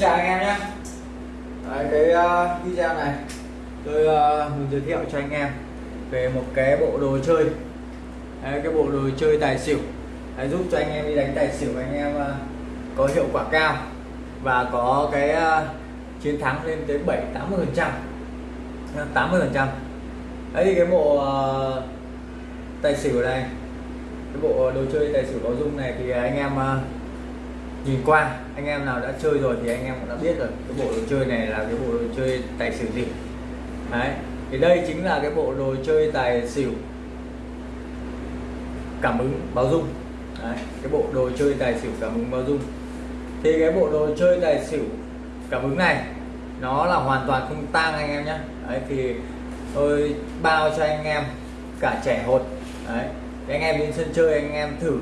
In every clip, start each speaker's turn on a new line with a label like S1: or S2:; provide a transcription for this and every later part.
S1: chào anh em nhé. Đấy, cái uh, video này tôi uh, muốn giới thiệu cho anh em về một cái bộ đồ chơi. Đấy, cái bộ đồ chơi tài xỉu. Đấy, giúp cho anh em đi đánh tài xỉu anh em uh, có hiệu quả cao và có cái uh, chiến thắng lên tới 7 80 phần trăm. 80 phần trăm. Đấy thì cái bộ uh, tài xỉu này cái bộ đồ chơi tài xỉu có dung này thì anh em uh, nhìn qua anh em nào đã chơi rồi thì anh em cũng đã biết rồi cái bộ đồ chơi này là cái bộ đồ chơi tài xỉu gì. Đấy thì đây chính là cái bộ đồ chơi tài xỉu cảm ứng báo dung. Đấy, cái bộ đồ chơi tài xỉu cảm ứng báo dung. Thì cái bộ đồ chơi tài xỉu cảm ứng này nó là hoàn toàn không tang anh em nhé đấy thì tôi bao cho anh em cả trẻ hột. Đấy thì anh em đến sân chơi anh em thử.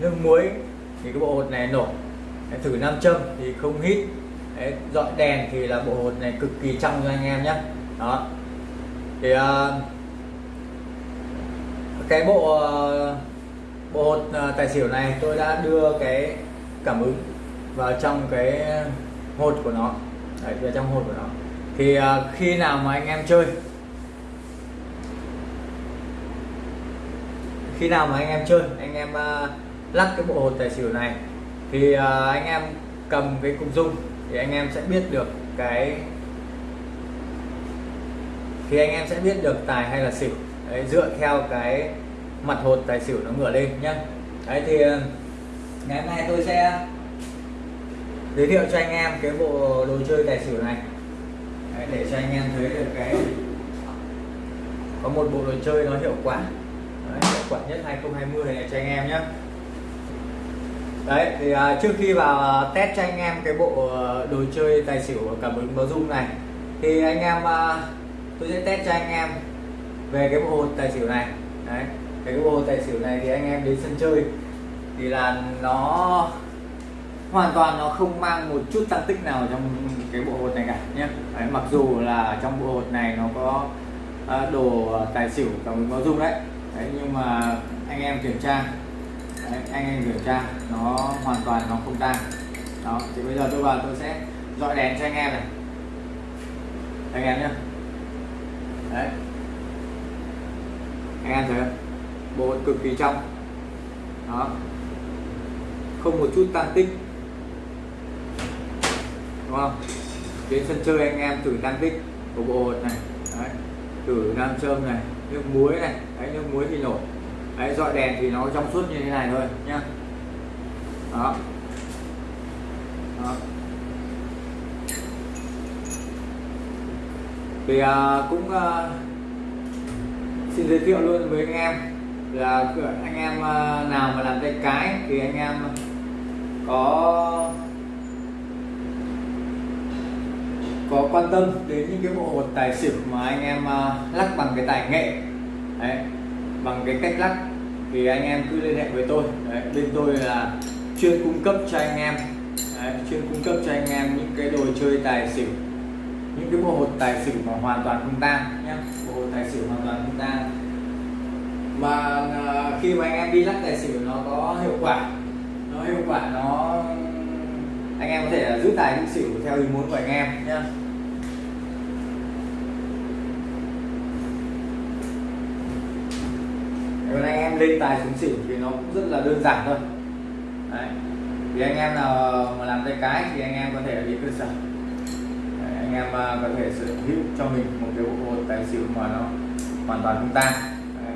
S1: Nước muối thì cái bộ hột này nổi đấy, thử nam châm thì không hít. Đấy, dọi đèn thì là bộ hột này cực kỳ trong cho anh em nhé. Đó. Thì uh, cái bộ uh, bộ hột uh, tài xỉu này tôi đã đưa cái cảm ứng vào trong cái hột của nó. Đấy, vào trong hột của nó. Thì uh, khi nào mà anh em chơi khi nào mà anh em chơi anh em uh, lắc cái bộ hột tài xỉu này thì uh, anh em cầm cái cục dung thì anh em sẽ biết được cái thì anh em sẽ biết được tài hay là xỉu. Đấy, dựa theo cái mặt hột tài xỉu nó ngửa lên nhá. Đấy thì à, ngày hôm nay tôi sẽ giới thiệu cho anh em cái bộ đồ chơi tài xỉu này. Đấy, để cho anh em thấy được cái có một bộ đồ chơi nó hiệu quả. Đấy, hiệu quả nhất 2020 này cho anh em nhé đấy thì uh, trước khi vào à, test cho anh em cái bộ à, đồ chơi tài xỉu cảm ứng báo dung này thì anh em uh, tôi sẽ test cho anh em về cái bộ hột tài xỉu này. Đấy cái bộ hột tài xỉu này thì anh em đến sân chơi thì là nó hoàn toàn nó không mang một chút tăng tích nào trong cái bộ hột này cả nhé. Đấy, mặc dù là trong bộ hột này nó có uh, đồ tài xỉu cảm ứng báo dung đấy. đấy nhưng mà anh em kiểm tra anh em kiểm tra, nó hoàn toàn nó không tan đó, thì bây giờ tôi vào tôi sẽ dọi đèn cho anh em này. Anh em nhé đấy. Anh em thấy không? Bộ cực kỳ trong. Đó. Không một chút tan tích. Đúng không? Đến sân chơi anh em thử tan tích của bộ hột này. Đấy. thử nam châm này, nước muối này. Đấy, nước muối thì nổi đấy dọi đèn thì nó trong suốt như thế này thôi nhá. Đó. Đó. Thì à, cũng à, xin giới thiệu luôn với anh em là anh em à, nào mà làm tay cái thì anh em có có quan tâm đến những cái bộ hột tài xỉu mà anh em à, lắc bằng cái tài nghệ. Đấy, bằng cái cách lắc thì anh em cứ liên hệ với tôi. Đấy, bên tôi là chuyên cung cấp cho anh em. Đấy, chuyên cung cấp cho anh em những cái đồ chơi tài xỉu. Những cái bộ hột tài xỉu mà hoàn toàn không tan nhé bộ hột tài xỉu hoàn toàn không tan mà à, khi mà anh em đi lắc tài xỉu nó có hiệu quả. Nó hiệu quả nó anh em có thể giữ tài giữ xỉu theo ý muốn của anh em nhé còn anh em lên tài xuống xỉu thì nó cũng rất là đơn giản thôi Đấy. thì anh em nào mà làm tay cái thì anh em có thể đi cơ sở Đấy, anh em à, có thể sở hữu cho mình một cái bộ tài xỉu mà nó hoàn toàn không tan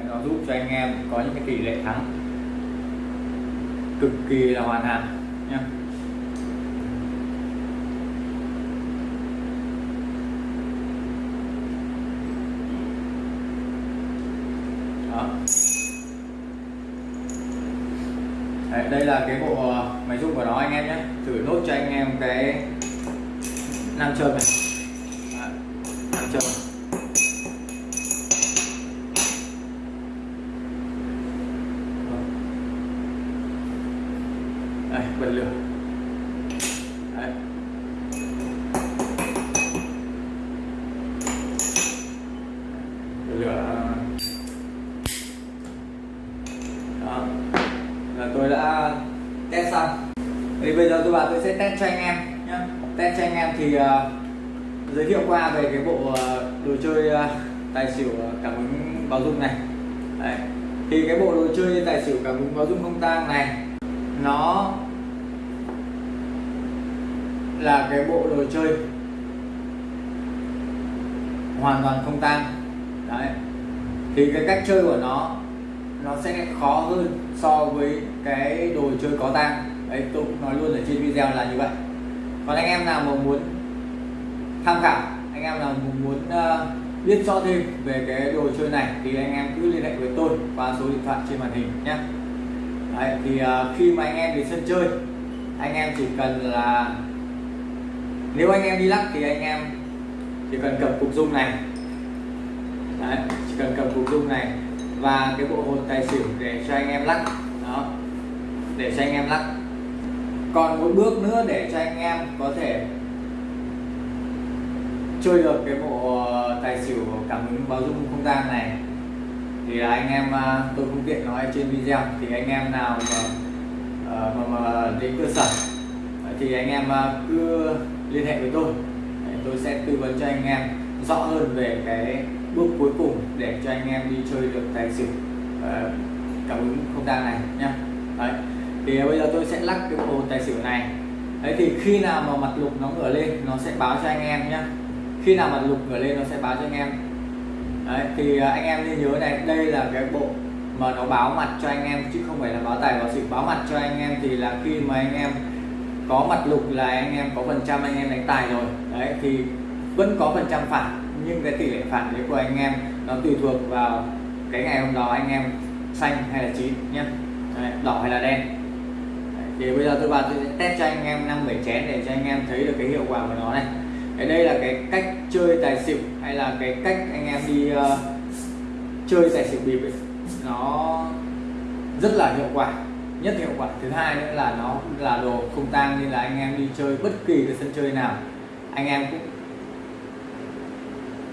S1: nó giúp cho anh em có những cái tỷ lệ thắng cực kỳ là hoàn hảo nhé Đó. Đấy, đây là cái bộ ờ, máy rung của nó anh em nhé. Thử nốt cho anh em cái nam châm này. Đấy, nam châm đây bật lửa. Test cho anh em nhé test cho anh em thì uh, giới thiệu qua về cái bộ uh, đồ chơi uh, tài xỉu cảm ứng báo dung này. Đấy. thì cái bộ đồ chơi tài xỉu cảm ứng báo dung không tang này nó là cái bộ đồ chơi hoàn toàn không tang. Đấy. Thì cái cách chơi của nó nó sẽ khó hơn so với cái đồ chơi có tang đấy tôi cũng nói luôn ở trên video là như vậy. Còn anh em nào mà muốn tham khảo anh em nào muốn uh, biết rõ thêm về cái đồ chơi này thì anh em cứ liên hệ với tôi qua số điện thoại trên màn hình nhé. Đấy, thì uh, khi mà anh em đến sân chơi anh em chỉ cần là nếu anh em đi lắc thì anh em chỉ cần cầm cục dung này. Đấy, chỉ cần cầm cục dung này và cái bộ hột tài xỉu để cho anh em lắc. Đó để cho anh em lắc còn một bước nữa để cho anh em có thể chơi được cái bộ ờ, tài xỉu cảm ứng báo dung không gian này. Thì là anh em ờ, tôi không tiện nói trên video. Thì anh em nào mà ờ, mà, mà đến cơ sở thì anh em cứ liên hệ với tôi. Tôi sẽ tư vấn cho anh em rõ hơn về cái bước cuối cùng để cho anh em đi chơi được tài xỉu cảm ứng không gian này nhé Đấy thì bây giờ tôi sẽ lắc cái bộ tài xỉu này. Đấy, thì khi nào mà mặt lục nó ngửa lên, nó sẽ báo cho anh em nhé khi nào mặt lục ngửa lên, nó sẽ báo cho anh em. Đấy, thì à, anh em nên nhớ này, đây là cái bộ mà nó báo mặt cho anh em, chứ không phải là báo tài, báo xỉu. Báo mặt cho anh em thì là khi mà anh em có mặt lục là anh em có phần trăm anh em đánh tài rồi. Đấy, thì vẫn có phần trăm phản nhưng cái tỷ lệ phản đấy của anh em nó tùy thuộc vào cái ngày hôm đó anh em xanh hay là chín nhé đỏ hay là đen thì bây giờ tôi vào tôi sẽ test cho anh em năm bảy chén để cho anh em thấy được cái hiệu quả của nó này. Cái đây là cái cách chơi tài xỉu hay là cái cách anh em đi uh, chơi tài xỉu bịp ấy. nó rất là hiệu quả nhất hiệu quả. Thứ hai nữa là nó là đồ không tang nên là anh em đi chơi bất kỳ cái sân chơi nào anh em cũng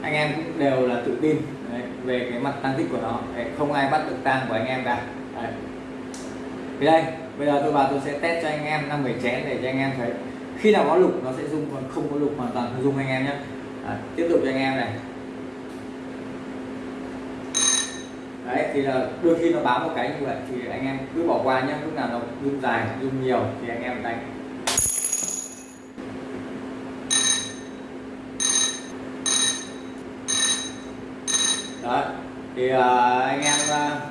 S1: anh em cũng đều là tự tin đấy, về cái mặt tăng tích của nó. Đấy, không ai bắt được tang của anh em cả. Đấy. thì đây bây giờ tôi vào tôi sẽ test cho anh em năm bảy chén để cho anh em thấy. Khi nào có lục nó sẽ rung còn không có lục hoàn toàn không rung anh em nhé. À, tiếp tục cho anh em này. Đấy thì là đôi khi nó báo một cái như vậy thì anh em cứ bỏ qua nhé. Lúc nào nó rung dài rung nhiều thì anh em đánh. Đó thì uh, anh em uh,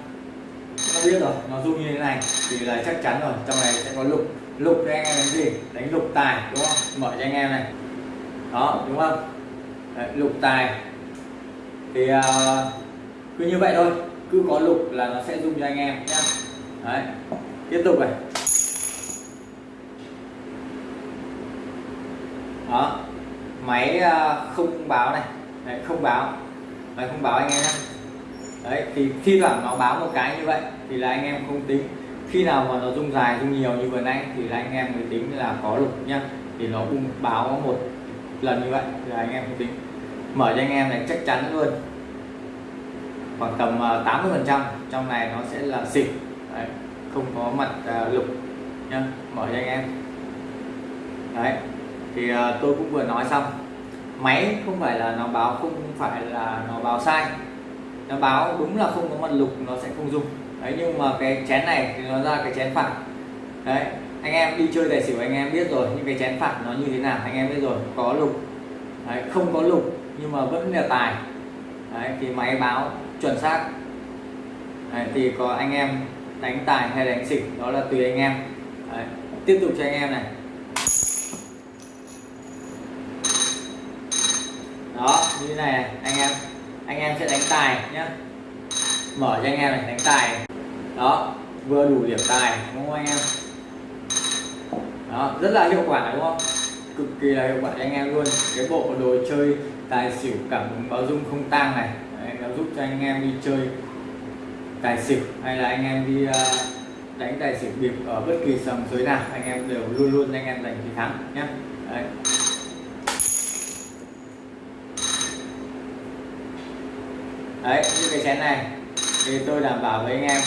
S1: biết rồi nó rung như thế này thì là chắc chắn rồi trong này sẽ có lục lục cho anh em đánh gì? Đánh lục tài đúng không? Mở cho anh em này. Đó đúng không? Đấy, lục tài. Thì uh, cứ như vậy thôi cứ có lục là nó sẽ dùng cho anh em nhé Đấy. tiếp tục này. Đó máy uh, không báo này. Đấy, không báo. Máy không báo anh em nhé đấy thì khi thoảng nó báo một cái như vậy thì là anh em không tính. Khi nào mà nó rung dài rung nhiều như vừa nãy thì là anh em mới tính là có lục nhá. Thì nó bung báo một lần như vậy thì là anh em không tính. Mở cho anh em này chắc chắn luôn. Khoảng tầm à, 80 phần trăm trong này nó sẽ là xịt. Đấy, không có mặt à, lục nhá. Mở cho anh em. Đấy thì à, tôi cũng vừa nói xong. Máy không phải là nó báo không phải là nó báo sai nó báo đúng là không có mặt lục nó sẽ không dùng. Đấy nhưng mà cái chén này thì nó ra cái chén phẳng. Đấy anh em đi chơi tài xỉu anh em biết rồi những cái chén phẳng nó như thế nào anh em biết rồi có lục. Đấy, không có lục nhưng mà vẫn là tài. Đấy, thì máy báo chuẩn xác. Đấy, thì có anh em đánh tài hay đánh xỉu đó là tùy anh em. Đấy, tiếp tục cho anh em này. Đó như thế này, này anh em anh em sẽ đánh tài nhé mở cho anh em này đánh tài. Đó vừa đủ điểm tài đúng không anh em? Đó rất là hiệu quả đúng không? Cực kỳ là hiệu quả cho anh em luôn. Cái bộ đồ chơi tài xỉu cảm ứng báo dung không tang này Đấy, nó giúp cho anh em đi chơi tài xỉu hay là anh em đi uh, đánh tài xỉu bịp ở bất kỳ sòng giới nào anh em đều luôn luôn anh em giành chiến thắng nhé Đấy. Đấy như cái chén này thì tôi đảm bảo với anh em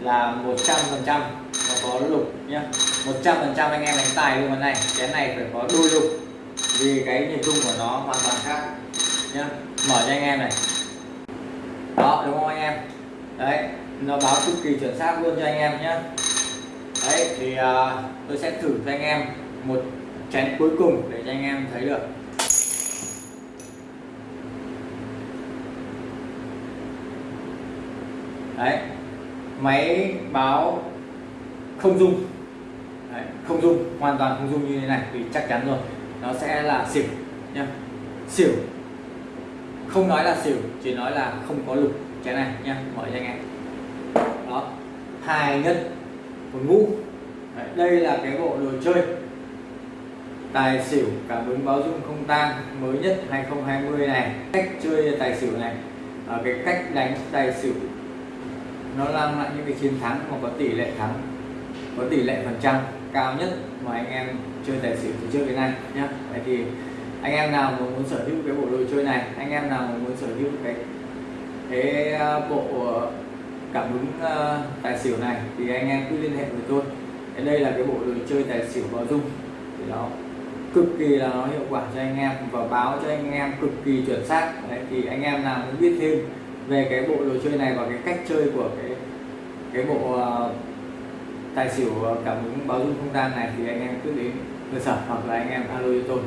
S1: là 100 phần trăm nó có lục nhá. 100 phần trăm anh em đánh tài luôn cái này chén này phải có đôi lục vì cái nhịp rung của nó hoàn toàn khác nhá. Mở cho anh em này. Đó đúng không anh em? Đấy nó báo cực kỳ chuẩn xác luôn cho anh em nhé đấy thì uh, tôi sẽ thử cho anh em một chén cuối cùng để cho anh em thấy được. Đấy. Máy báo không dung đấy, không dung hoàn toàn không dung như thế này thì chắc chắn rồi. Nó sẽ là xỉu nhá. Xỉu. Không nói là xỉu chỉ nói là không có lục. Cái này nhá mở cho anh em. Đó. Hai nhất một ngũ. Đấy, đây là cái bộ đồ chơi. Tài xỉu cảm ứng báo dung không tan mới nhất 2020 này. Cách chơi tài xỉu này. Ở cái cách đánh tài xỉu nó mang lại những cái chiến thắng mà có tỷ lệ thắng có tỷ lệ phần trăm cao nhất mà anh em chơi tài xỉu từ trước đến nay nhé vậy thì anh em nào mà muốn sở hữu cái bộ đồ chơi này anh em nào mà muốn sở hữu cái cái ờ, bộ ờ, cảm ứng uh, ờ, tài xỉu này thì anh em cứ liên hệ với tôi. Cái đây là cái bộ đồ chơi tài xỉu báo dung thì nó cực kỳ là nó hiệu quả cho anh em và báo cho anh em cực kỳ chuẩn xác. Đấy thì anh em nào muốn biết thêm về cái bộ đồ chơi này và cái cách chơi của cái cái bộ uh, tài xỉu ờ, cảm ứng báo dung không gian này thì anh em cứ đến cơ sở hoặc là anh em alo cho tôi.